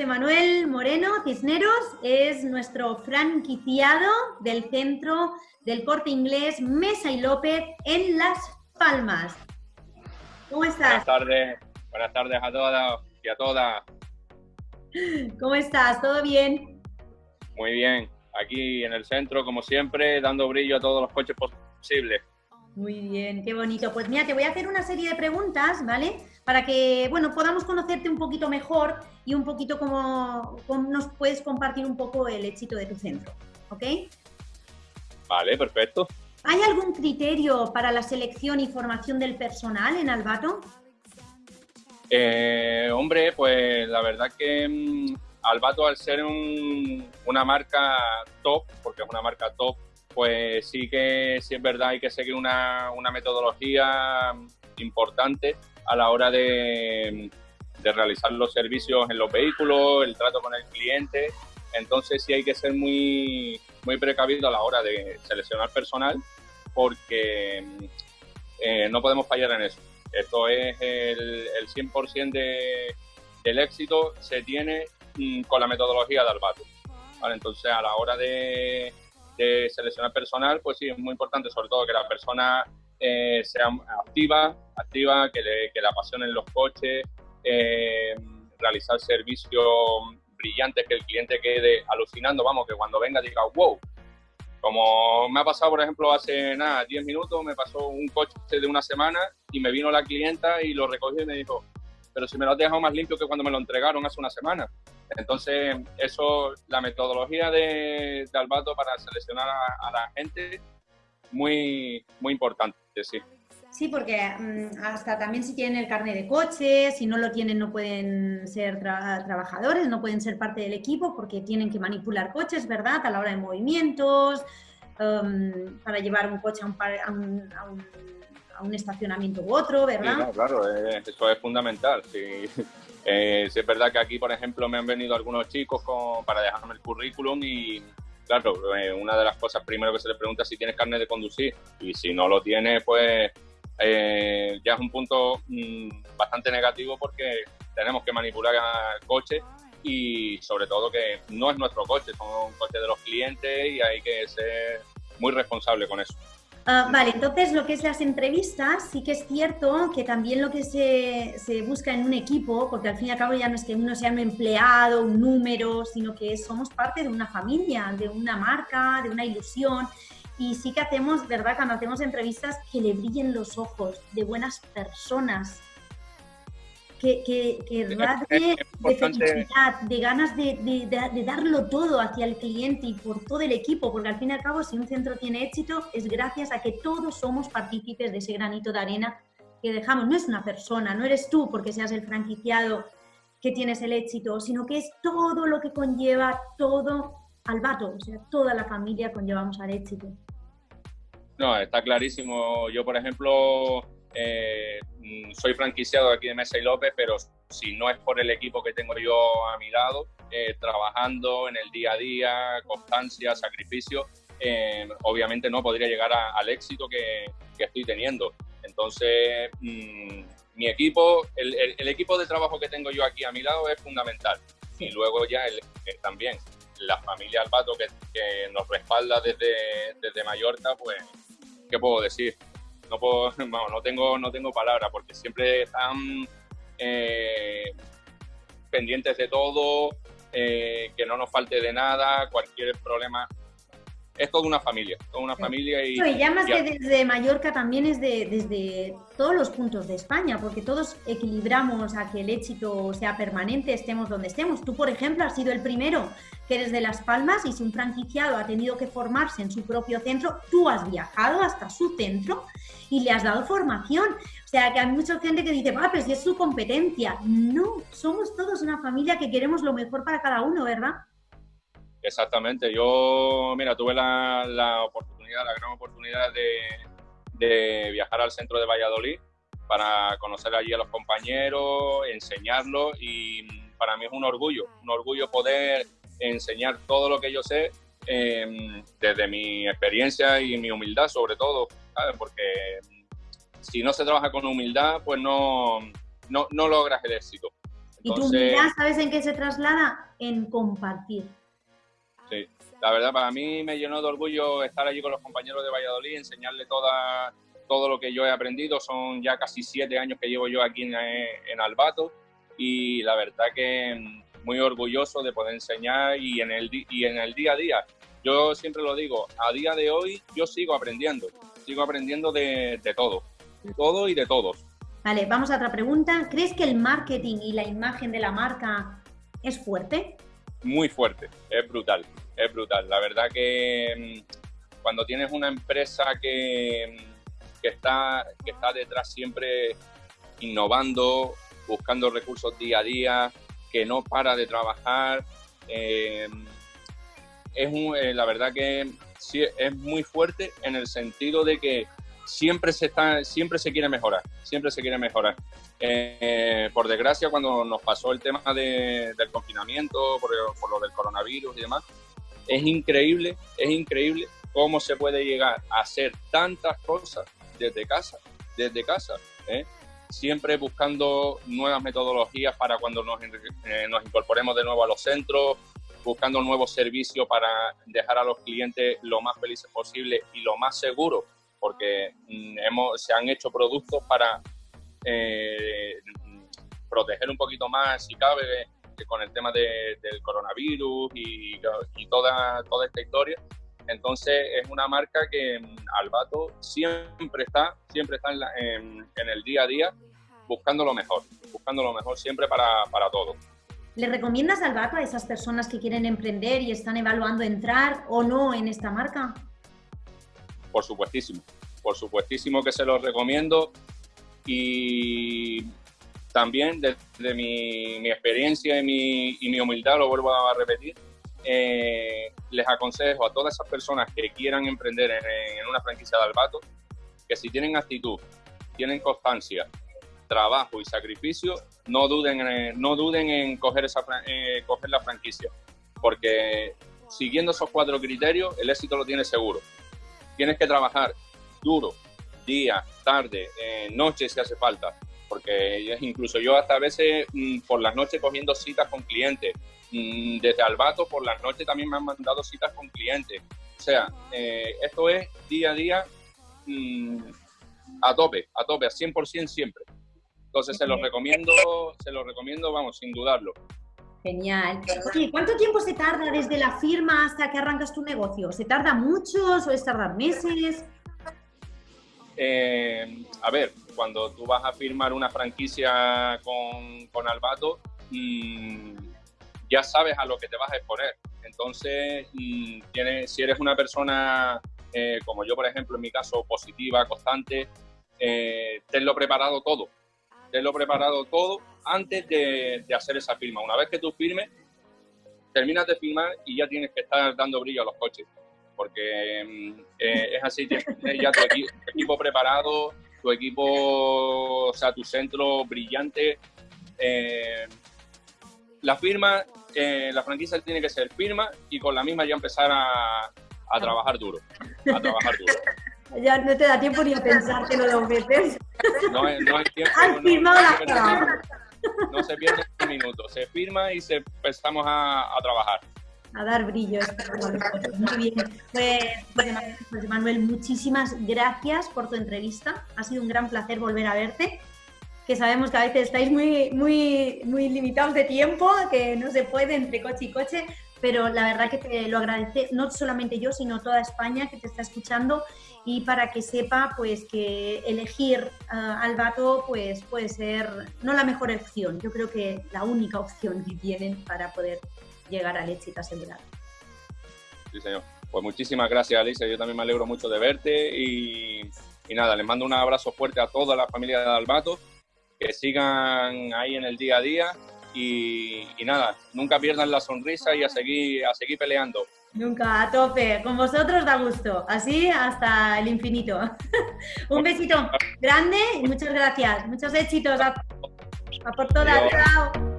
José Manuel Moreno Cisneros es nuestro franquiciado del centro del corte inglés Mesa y López en Las Palmas. ¿Cómo estás? Buenas tardes, buenas tardes a todas y a todas. ¿Cómo estás? ¿Todo bien? Muy bien, aquí en el centro, como siempre, dando brillo a todos los coches posibles. Muy bien, qué bonito. Pues mira, te voy a hacer una serie de preguntas, ¿vale? Para que, bueno, podamos conocerte un poquito mejor y un poquito cómo, nos puedes compartir un poco el éxito de tu centro, ¿ok? Vale, perfecto. ¿Hay algún criterio para la selección y formación del personal en Albato? Eh, hombre, pues la verdad que mm, Albato al ser una marca top, porque es una marca top, pues sí que sí es verdad, hay que seguir una, metodología importante a la hora de, realizar los servicios en los vehículos, el trato con el cliente. Entonces sí hay que ser muy, muy precavido a la hora de seleccionar personal porque eh, no podemos fallar en eso. Esto es el, el 100% de, del éxito se tiene mm, con la metodología de Albato. Entonces a la hora de, de seleccionar personal, pues sí, es muy importante, sobre todo que la persona eh, sea activa, activa, que le, que le apasionen los coches, eh, realizar servicios brillantes, que el cliente quede alucinando, vamos, que cuando venga diga, wow. Como me ha pasado, por ejemplo, hace nada, 10 minutos, me pasó un coche de una semana y me vino la clienta y lo recogió y me dijo, pero si me lo has dejado más limpio que cuando me lo entregaron hace una semana. Entonces, eso, la metodología de, Albato para seleccionar a, la gente, muy, muy importante, sí. Sí, porque mm, hasta también si tienen el carnet de coche, si no lo tienen no pueden ser trabajadores, no pueden ser parte del equipo porque tienen que manipular coches, ¿verdad? A la hora de movimientos, um, para llevar un coche a un, a un, estacionamiento u otro, ¿verdad? claro, eh, eso es fundamental. Sí. Eh, es verdad que aquí, por ejemplo, me han venido algunos chicos para dejarme el currículum y, claro, eh, una de las cosas primero que se les pregunta es si tienes carnet de conducir y si no lo tienes, pues eh, ya es un punto mm, bastante negativo porque tenemos que manipular el coche y sobre todo que no es nuestro coche, son coches de los clientes y hay que ser muy responsable con eso. Ah, vale, entonces lo que es las entrevistas, sí que es cierto que también lo que se, se, busca en un equipo, porque al fin y al cabo ya no es que uno sea un empleado, un número, sino que somos parte de una familia, de una marca, de una ilusión. Y sí que hacemos, ¿verdad? Cuando hacemos entrevistas, que le brillen los ojos de buenas personas, que, que, que de felicidad, de ganas de, de, darlo todo hacia el cliente y por todo el equipo, porque al fin y al cabo si un centro tiene éxito es gracias a que todos somos partícipes de ese granito de arena que dejamos. No es una persona, no eres tú porque seas el franquiciado que tienes el éxito, sino que es todo lo que conlleva todo al vato, o sea, toda la familia conllevamos al éxito. No, está clarísimo. Yo, por ejemplo, eh, mm, soy franquiciado aquí de Mesa y López, pero si no es por el equipo que tengo yo a mi lado, eh, trabajando en el día a día, constancia, sacrificio, eh, obviamente no podría llegar al éxito que, estoy teniendo. Entonces, mm, mi equipo, el, equipo de trabajo que tengo yo aquí a mi lado es fundamental. Y luego ya el, también la familia Albato que, que nos respalda desde, desde Mallorca, pues, ¿qué puedo decir? No puedo, no tengo, no tengo palabras porque siempre están eh, pendientes de todo, eh, que no nos falte de nada, cualquier problema es toda una familia, toda una familia y... ya más que desde Mallorca también es de, desde todos los puntos de España, porque todos equilibramos a que el éxito sea permanente, estemos donde estemos. Tú, por ejemplo, has sido el primero que eres de Las Palmas y si un franquiciado ha tenido que formarse en su propio centro, tú has viajado hasta su centro y le has dado formación. O sea, que hay mucha gente que dice, ah, pero si es su competencia. No, somos todos una familia que queremos lo mejor para cada uno, ¿verdad? Exactamente. Yo, mira, tuve la, oportunidad, la gran oportunidad de, viajar al centro de Valladolid para conocer allí a los compañeros, enseñarlos y para mí es un orgullo, un orgullo poder enseñar todo lo que yo sé em, desde mi experiencia y mi humildad sobre todo, ¿sabes? Porque si no se trabaja con humildad, pues no, no, no logras el éxito. y tu humildad, ¿sabes en qué se traslada? En compartir. Sí, la verdad para mí me llenó de orgullo estar allí con los compañeros de Valladolid, enseñarle toda, todo lo que yo he aprendido. Son ya casi siete años que llevo yo aquí en, en Albato y la verdad que mm, muy orgulloso de poder enseñar y en, el, y en el día a día. Yo siempre lo digo, a día de hoy yo sigo aprendiendo, sigo aprendiendo de, de todo, de todo y de todos. Vale, vamos a otra pregunta. ¿Crees que el marketing y la imagen de la marca es fuerte? Muy fuerte, es brutal, es brutal. La verdad que mm, cuando tienes una empresa que, mm, que, está, que está detrás siempre innovando, buscando recursos día a día, que no para de trabajar, eh, es eh, la verdad que sí, es muy fuerte en el sentido de que siempre se, está, siempre se quiere mejorar, siempre se quiere mejorar. Eh, por desgracia, cuando nos pasó el tema del confinamiento, por, por, lo del coronavirus y demás, es increíble, es increíble cómo se puede llegar a hacer tantas cosas desde casa, desde casa, ¿eh? siempre buscando nuevas metodologías para cuando nos, eh, nos incorporemos de nuevo a los centros, buscando nuevos servicios para dejar a los clientes lo más felices posible y lo más seguro porque mm, hemos, se han hecho productos para eh, proteger un poquito más, si cabe, con el tema del coronavirus y, toda, toda esta historia. Entonces es una marca que mm, Albato siempre está, siempre está en, el día a día buscando lo mejor, buscando lo mejor siempre para, para todo. ¿Le recomiendas Albato a esas personas que quieren emprender y están evaluando entrar o no en esta marca? por supuestísimo, por supuestísimo que se los recomiendo y también desde mi, experiencia y mi, humildad, lo vuelvo a repetir, eh, les aconsejo a todas esas personas que quieran emprender en, una franquicia de Albato, que si tienen actitud, tienen constancia, trabajo y sacrificio, no duden en, no duden en coger, esa, eh, coger la franquicia, porque siguiendo esos cuatro criterios, el éxito lo tiene seguro. Tienes que trabajar duro, día, tarde, eh, noche si hace falta, porque incluso yo hasta a veces mm, por las noches cogiendo citas con clientes, mm, desde Albato por las noches también me han mandado citas con clientes. O sea, eh, esto es día a día mm, a tope, a tope, a 100% siempre. Entonces se los recomiendo, se los recomiendo, vamos, sin dudarlo. Genial. Oye, ¿cuánto tiempo se tarda desde la firma hasta que arrancas tu negocio? ¿Se tarda mucho? ¿Suele tardar meses? Eh, a ver, cuando tú vas a firmar una franquicia con, con Albato, mm, ya sabes a lo que te vas a exponer. Entonces, mm, si eres una persona, eh, como yo, por ejemplo, en mi caso, positiva, constante, eh, tenlo preparado todo lo preparado todo antes de, hacer esa firma. Una vez que tú firmes, terminas de firmar y ya tienes que estar dando brillo a los coches. Porque mm, eh, es así, tienes ya tu, equipo preparado, tu equipo, o sea, tu centro brillante. Eh, la firma, eh, la franquicia tiene que ser firma y con la misma ya empezar a, a trabajar duro. A trabajar duro. Ya no te da tiempo ni a pensártelo dos veces. No, no hay tiempo. Han firmado la No se pierde un minuto. Se firma y se empezamos a, a trabajar. A dar brillo. Muy bien. Pues, pues, Manuel, muchísimas gracias por tu entrevista. Ha sido un gran placer volver a verte. Que sabemos que a veces estáis muy, muy, muy limitados de tiempo, que no se puede entre coche y coche, pero la verdad que te lo agradece no solamente yo, sino toda España que te está escuchando y para que sepa pues que elegir uh, al vato pues puede ser no la mejor opción, yo creo que la única opción que tienen para poder llegar al éxito asegurado. Sí, señor. Pues muchísimas gracias, Alicia. Yo también me alegro mucho de verte y, y nada, les mando un abrazo fuerte a toda la familia de Albato, que sigan ahí en el día a día y, y, nada, nunca pierdan la sonrisa y a seguir, a seguir peleando. Nunca, a tope. Con vosotros da gusto. Así hasta el infinito. Un besito grande y muchas gracias. Muchos éxitos. A, por todas. Chao.